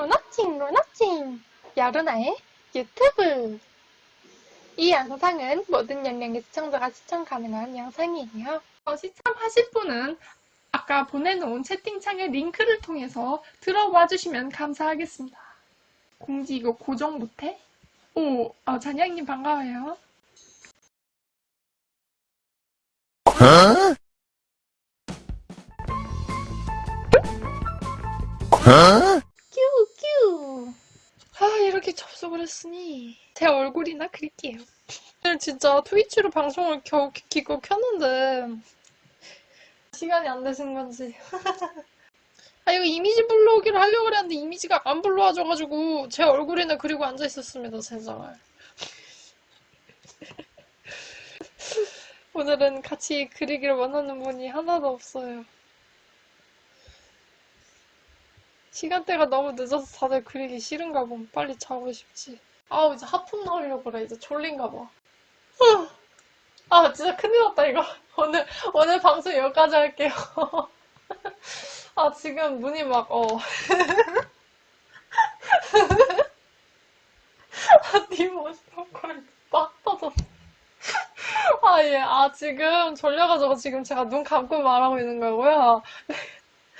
로나칭 로나칭 여루나의 유튜브 이 영상은 모든 연령의 시청자가 시청 가능한 영상이에요. 어, 시청하실 분은 아까 보내놓은 채팅창의 링크를 통해서 들어와 주시면 감사하겠습니다. 공지 이거 고정 못해? 오, 어, 잔양님 반가워요. Huh? 이렇게 접속을 했으니 제 얼굴이나 그릴게요. 오늘 진짜 트위치로 방송을 겨우 키고 켰는데 시간이 안 되신 건지. 아 이거 이미지 불러오기를 하려고 그랬는데 이미지가 안 불러와줘가지고 제 얼굴이나 그리고 앉아 있었습니다 제발. 오늘은 같이 그리기를 원하는 분이 하나도 없어요. 시간대가 너무 늦어서 다들 그리기 싫은가 봐. 빨리 자고 싶지. 아우, 이제 하품 나오려고 그래. 이제 졸린가 봐. 후. 아, 진짜 큰일 났다, 이거. 오늘, 오늘 방송 여기까지 할게요. 아, 지금 눈이 막, 어. 아, 니 모습을 빡 터졌어. 아, 예. 아, 지금 졸려가지고 지금 제가 눈 감고 말하고 있는 거고요.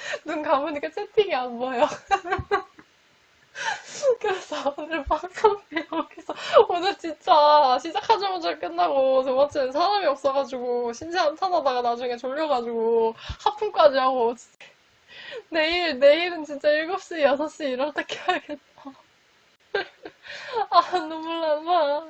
눈 감으니까 채팅이 안 보여. 그래서 오늘 방송이 여기서 오늘 진짜 시작하자마자 끝나고 두 번째는 사람이 없어가지고 신세 한탄하다가 나중에 졸려가지고 하품까지 하고 내일 내일은 진짜 7시 6시 이럴 때 켜야겠다. 아 눈물 난다.